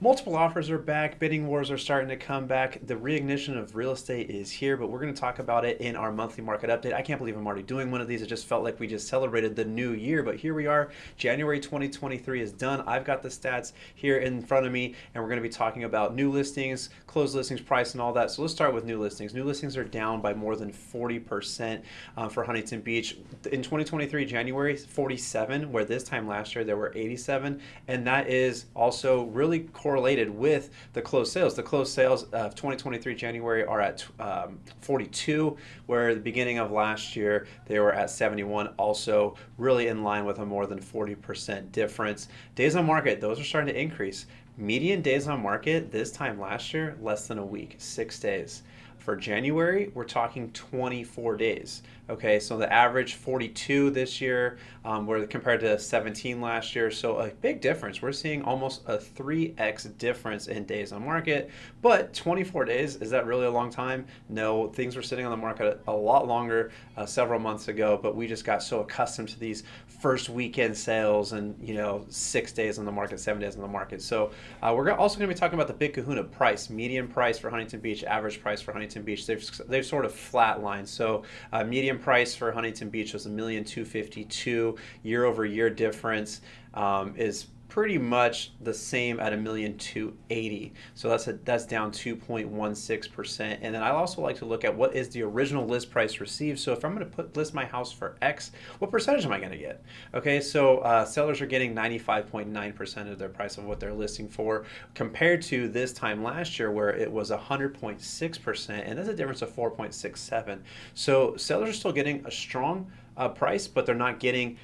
Multiple offers are back. Bidding wars are starting to come back. The reignition of real estate is here, but we're going to talk about it in our monthly market update. I can't believe I'm already doing one of these. It just felt like we just celebrated the new year, but here we are. January 2023 is done. I've got the stats here in front of me, and we're going to be talking about new listings, closed listings, price, and all that. So let's start with new listings. New listings are down by more than 40% um, for Huntington Beach. In 2023, January, 47, where this time last year there were 87, and that is also really correlated with the closed sales. The closed sales of 2023 January are at um, 42, where the beginning of last year they were at 71, also really in line with a more than 40% difference. Days on market, those are starting to increase. Median days on market this time last year, less than a week, six days. For January, we're talking 24 days. Okay, so the average 42 this year, um, where compared to 17 last year. So a big difference. We're seeing almost a 3x difference in days on market. But 24 days, is that really a long time? No, things were sitting on the market a lot longer uh, several months ago, but we just got so accustomed to these first weekend sales and, you know, six days on the market, seven days on the market. So uh, we're also going to be talking about the Big Kahuna price, median price for Huntington Beach, average price for Huntington Beach. They've, they've sort of flatlined. So uh, median price for Huntington Beach was a million two fifty two. Year over year difference um, is pretty much the same at a million two eighty. So that's a, that's down 2.16%. And then I also like to look at what is the original list price received. So if I'm going to put list my house for X, what percentage am I going to get? Okay, so uh, sellers are getting 95.9% of their price of what they're listing for compared to this time last year where it was 100.6% and that's a difference of 4.67. So sellers are still getting a strong uh, price, but they're not getting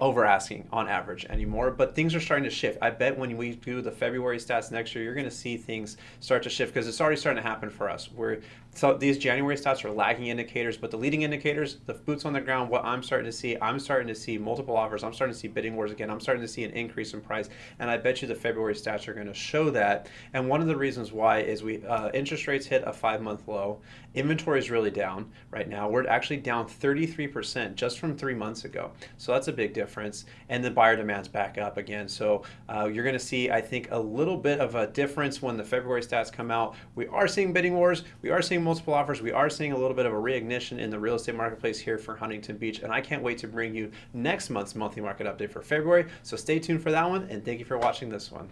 over asking on average anymore, but things are starting to shift. I bet when we do the February stats next year, you're going to see things start to shift because it's already starting to happen for us. Where so these January stats are lagging indicators, but the leading indicators, the boots on the ground, what I'm starting to see, I'm starting to see multiple offers. I'm starting to see bidding wars again. I'm starting to see an increase in price, and I bet you the February stats are going to show that. And one of the reasons why is we uh, interest rates hit a five month low. Inventory is really down right now. We're actually down 33% just from three months ago. So that's a big difference. And the buyer demand's back up again. So uh, you're going to see, I think, a little bit of a difference when the February stats come out. We are seeing bidding wars. We are seeing multiple offers. We are seeing a little bit of a reignition in the real estate marketplace here for Huntington Beach, and I can't wait to bring you next month's monthly market update for February. So stay tuned for that one, and thank you for watching this one.